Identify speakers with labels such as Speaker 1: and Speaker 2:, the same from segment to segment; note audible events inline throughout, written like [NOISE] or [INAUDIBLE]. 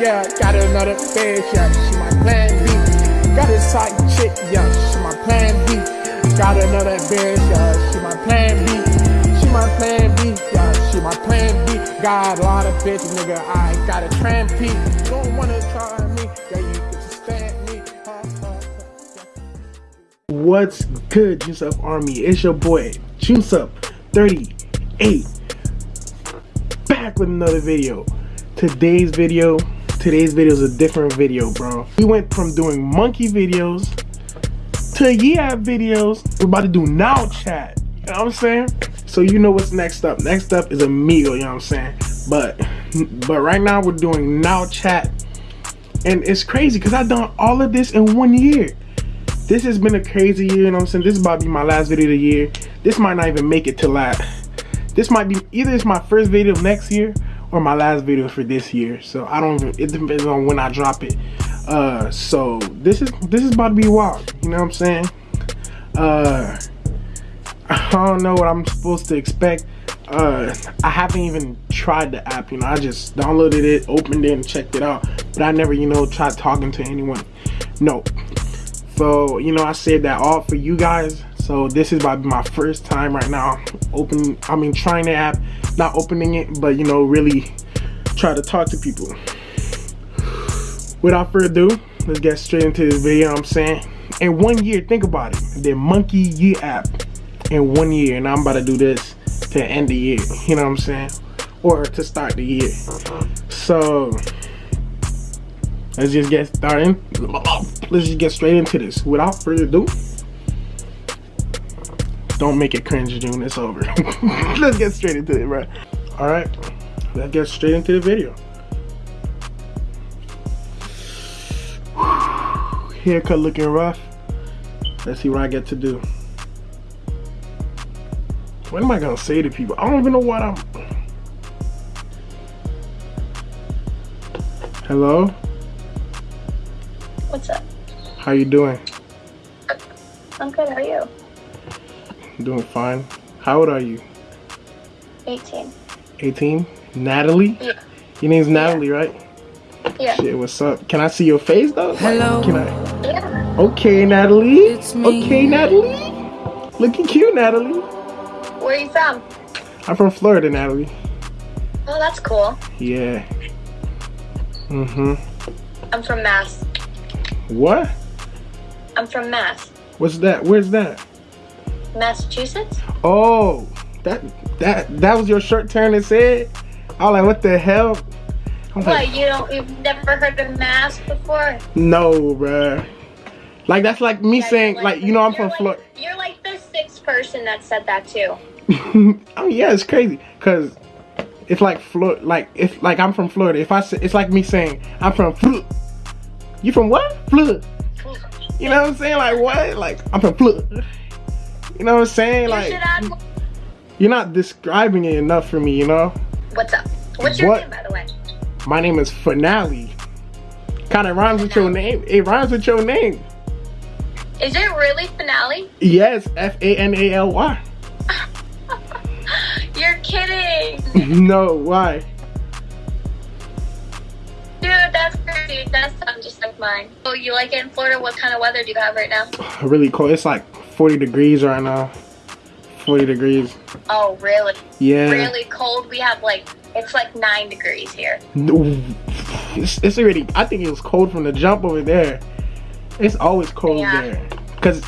Speaker 1: Yeah, got another bitch, yeah, she my plan B. Got a side chick, yeah, she my plan B. Got another bitch, yeah, she my plan B. She my plan B, yeah, she my plan B. Got a lot of bitches, nigga, I got a tramp P. Don't wanna try me, yeah, you can just me.
Speaker 2: What's good, Juice Up Army? It's your boy, Juice Up 38. Back with another video. Today's video, today's video is a different video, bro. We went from doing monkey videos to yeah videos. We're about to do now chat. You know what I'm saying? So you know what's next up. Next up is Amigo, you know what I'm saying? But but right now we're doing now chat. And it's crazy because I've done all of this in one year this has been a crazy year, you know what I'm saying? This is about to be my last video of the year. This might not even make it to last. This might be, either it's my first video of next year or my last video for this year. So I don't even, it depends on when I drop it. Uh, so this is, this is about to be wild, you know what I'm saying? Uh, [LAUGHS] I don't know what I'm supposed to expect. Uh, I haven't even tried the app, you know, I just downloaded it, opened it and checked it out. But I never, you know, tried talking to anyone. No, so you know i said that all for you guys so this is about my first time right now open i mean trying the app not opening it but you know really try to talk to people. Without further ado let's get straight into this video you know i'm saying? In one year think about it the monkey year app in one year and i'm about to do this to end the year [LAUGHS] you know what i'm saying? Or to start the year. So let's just get started. Let's just get straight into this. Without further ado don't make it cringe june. It's over. [LAUGHS] Let's get straight into it bro all right. Let's get straight into the video. [SIGHS] Haircut looking rough. Let's see what i get to do. What am i gonna say to people? I don't even know what i'm hello?
Speaker 3: What's up?
Speaker 2: how you doing?
Speaker 3: I'm good. How are you?
Speaker 2: Doing fine how old are you
Speaker 3: 18.
Speaker 2: 18 natalie
Speaker 3: Yeah.
Speaker 2: your name's natalie right
Speaker 3: Yeah.
Speaker 2: shit what's up can i see your face though
Speaker 4: Hello.
Speaker 2: can i
Speaker 3: Yeah.
Speaker 2: okay natalie
Speaker 4: It's me.
Speaker 2: okay natalie looking cute natalie
Speaker 3: Where are you from?
Speaker 2: i'm from florida natalie
Speaker 3: Oh, that's cool.
Speaker 2: yeah mm-hmm
Speaker 3: I'm from Mass.
Speaker 2: what
Speaker 3: I'm from Mass.
Speaker 2: what's that where's that
Speaker 3: Massachusetts?
Speaker 2: oh that that that was your shirt turn and said i was like what the hell I'm like,
Speaker 3: You don't? You've never heard of Mass before?
Speaker 2: no bruh like that's like me
Speaker 3: Yeah,
Speaker 2: saying
Speaker 3: you're
Speaker 2: like you know i'm from
Speaker 3: like-
Speaker 2: florida
Speaker 3: You're like the sixth person that said that too. [LAUGHS]
Speaker 2: oh yeah, it's crazy because it's like Florida. Like if like I'm from Florida. If I say it's like me saying I'm from Florida. You from what? Florida. You know what I'm saying? Like what? Like I'm from Florida. You know what I'm saying? Like you're not describing it enough for me. You know.
Speaker 3: What's up? What's your
Speaker 2: What?
Speaker 3: name, by the way?
Speaker 2: My name is Finale. Kind of rhymes with your name. It rhymes with your name.
Speaker 3: Is it really Finale?
Speaker 2: Yes, F A N A L Y. [LAUGHS]
Speaker 3: You're kidding, [LAUGHS]
Speaker 2: No, why?
Speaker 3: dude. That's crazy. That sounds just like mine. Oh, you like it in Florida? What kind of weather do you have right now?
Speaker 2: Really cold. It's like 40 degrees right now. 40 degrees.
Speaker 3: Oh, really?
Speaker 2: Yeah.
Speaker 3: Really cold. We have like it's like nine degrees here.
Speaker 2: It's, it's already. I think it was cold from the jump over there. It's always cold
Speaker 3: Yeah.
Speaker 2: there, cause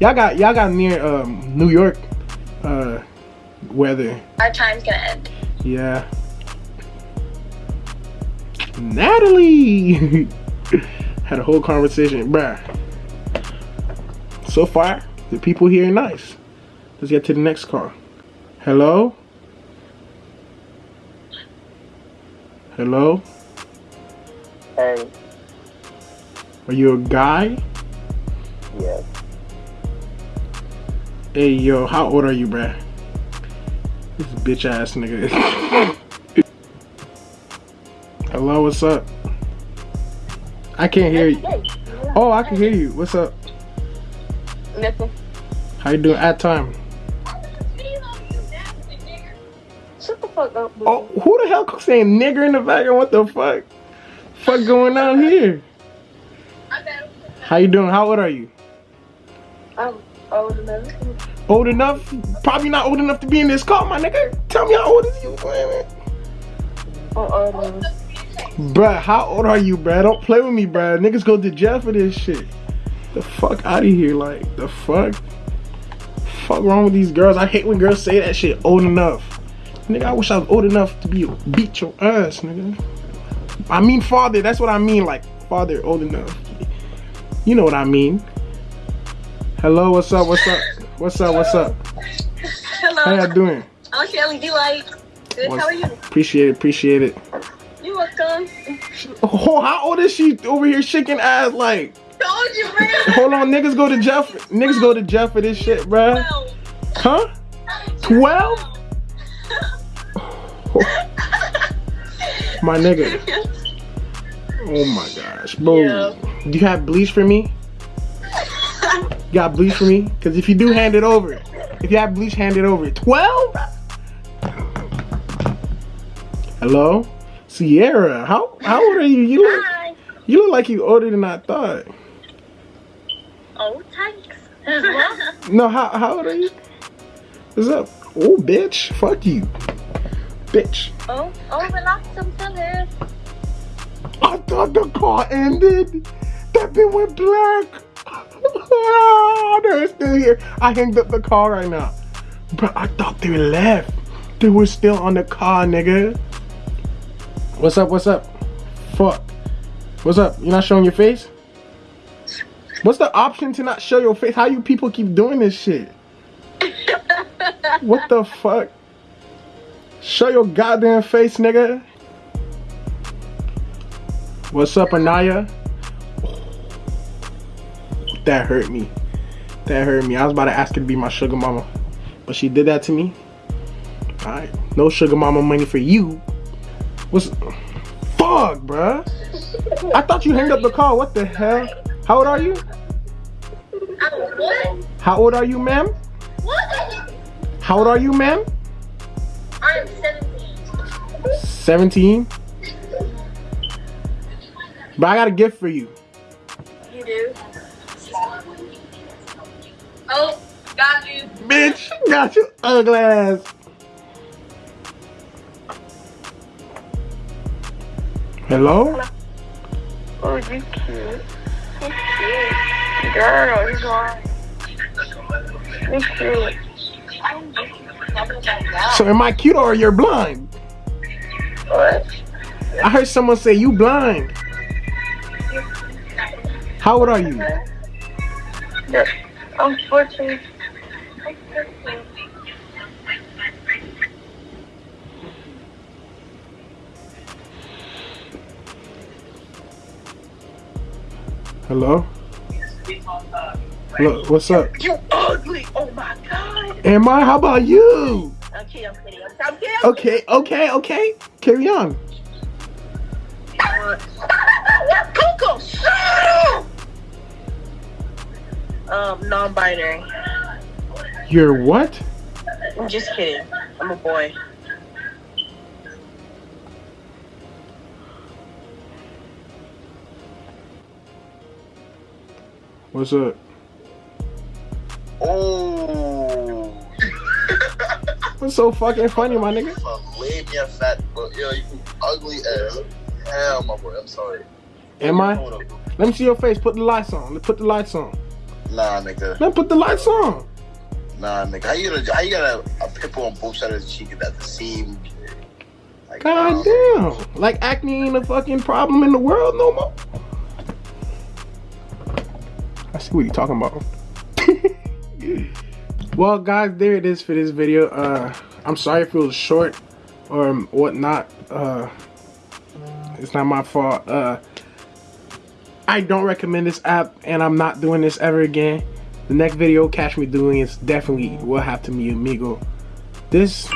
Speaker 2: y'all got y'all got near um, New York uh, weather.
Speaker 3: Our time's gonna end.
Speaker 2: Yeah. Natalie [LAUGHS] had a whole conversation, bruh. So far, the people here are nice. Let's get to the next car. Hello. Hello.
Speaker 5: Hey,
Speaker 2: Are you a guy?
Speaker 5: yes,
Speaker 2: Hey, yo, how old are you, bruh? This bitch ass nigga. [LAUGHS] Hello, what's up? I can't hear you. Oh, I can hear you. What's up?
Speaker 3: Nothing.
Speaker 2: How you doing at time?
Speaker 3: Shut the fuck
Speaker 4: up.
Speaker 2: Oh, who the hell saying nigger in the background? What the fuck? Fuck going on here? How you doing? How old are you?
Speaker 4: I'm old enough.
Speaker 2: Old enough? Probably not old enough to be in this car, my nigga. Tell me how old is you, man?
Speaker 4: I'm old enough.
Speaker 2: Bruh, how old are you, bruh? Don't play with me, bruh. Niggas go to jail for this shit. The fuck out of here, like, the fuck? Fuck wrong with these girls? I hate when girls say that shit, old enough. Nigga, I wish I was old enough to be beat your ass, nigga. I mean father, that's what I mean, like, father old enough. You know what I mean. Hello, what's up, what's up? What's up, what's up?
Speaker 3: Hello.
Speaker 2: How y'all doing?
Speaker 3: I'm Shelly D Light. Good. How are you?
Speaker 2: Appreciate it, appreciate it.
Speaker 3: You're welcome.
Speaker 2: Oh, how old is she over here shaking ass like?
Speaker 3: You. [LAUGHS]
Speaker 2: Hold on, niggas go to jail. For, niggas go to jail for this shit, bruh. Huh? Twelve? My nigga. Oh my gosh, bro.
Speaker 3: Yeah.
Speaker 2: Do you have bleach for me? You got bleach for me? Cause if you do, hand it over. If you have bleach, hand it over. Twelve? Hello, Sierra. How how old are you? You look
Speaker 3: Hi.
Speaker 2: you look like you older than I thought.
Speaker 3: Oh, thanks. [LAUGHS]
Speaker 2: No, how how old are you? What's up? Oh, bitch. Fuck you, bitch.
Speaker 3: oh, oh, relax. I'm still here.
Speaker 2: I thought the car ended. That bit went black. [LAUGHS] oh, they're still here. I hanged up the car right now. Bro, I thought they left. They were still on the car, nigga. What's up? What's up? Fuck. What's up? You're not showing your face? What's the option to not show your face? How you people keep doing this shit? What the fuck? Show your goddamn face, nigga. What's up, Anaya? That hurt me. That hurt me. I was about to ask her to be my sugar mama. But she did that to me. Alright. No sugar mama money for you. What's fuck, bruh? I thought you hanged up the call. What the hell? How old are you?
Speaker 3: Oh, what?
Speaker 2: How old are you, ma'am?
Speaker 3: What?
Speaker 2: How old are you, ma'am?
Speaker 3: I'm 17.
Speaker 2: 17. But I got a gift for you.
Speaker 3: You do? Oh, got you.
Speaker 2: Bitch, got you ugly ass. Hello?
Speaker 4: Oh, you cute. Cute. Girl, you going. You cute.
Speaker 2: So am I cute or you're blind?
Speaker 4: What?
Speaker 2: I heard someone say you blind. How old are you?
Speaker 4: I'm 14.
Speaker 2: Hello? Hello, what's up?
Speaker 4: You ugly. Oh my god.
Speaker 2: Am I? How about you?
Speaker 4: Kidding. I'm kidding. I'm kidding.
Speaker 2: Okay, okay, okay. Carry on.
Speaker 4: Coco, shut up! Um, non-binary.
Speaker 2: You're what?
Speaker 4: I'm just kidding. I'm a boy.
Speaker 2: What's up?
Speaker 5: Oh.
Speaker 2: What's so fucking funny, my nigga?
Speaker 5: Leave me a fat, but Yo, you ugly as hell, my boy. I'm sorry.
Speaker 2: Am I? Let me see your face. Put the lights on. Put the lights on.
Speaker 5: Nah, nigga.
Speaker 2: Let me put the lights on.
Speaker 5: Nah, nigga. How you gonna, how you got a, a pimple on both sides of the cheek at the seam? Like,
Speaker 2: God damn. Like acne ain't a fucking problem in the world no more. I see what you're talking about. [LAUGHS] well guys, there it is for this video. Uh I'm sorry if it was short or whatnot. Uh it's not my fault. Uh I don't recommend this app and I'm not doing this ever again. The next video catch me doing is definitely will have to be amigo. This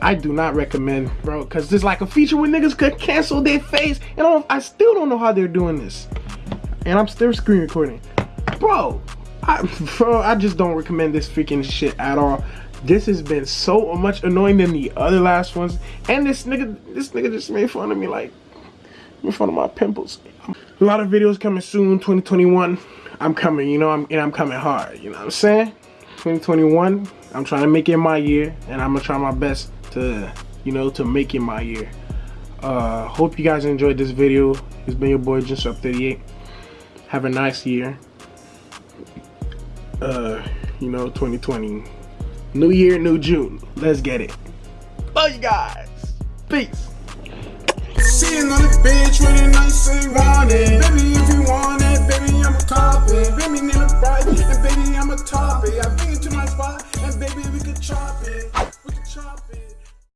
Speaker 2: I do not recommend, bro, because there's like a feature where niggas could cancel their face, and I, I still don't know how they're doing this. And I'm still screen recording, bro. I, bro, I just don't recommend this freaking shit at all. This has been so much annoying than the other last ones. And this nigga, this nigga just made fun of me like, made fun of my pimples. A lot of videos coming soon, 2021. I'm coming, you know, I'm and I'm coming hard. You know what I'm saying? 2021. I'm trying to make it my year, and I'm gonna try my best to, you know, to make it my year. Uh, hope you guys enjoyed this video. It's been your boy Up38. Have a nice year. Uh, you know, 2020. New year, new June. Let's get it. Love you guys. Peace.
Speaker 6: Sitting on the bench nice and want it. Baby, if you want it, baby, I'm a cop it. Baby, need a and baby, I'm a. I bring it to my spot, and baby, we could chop it.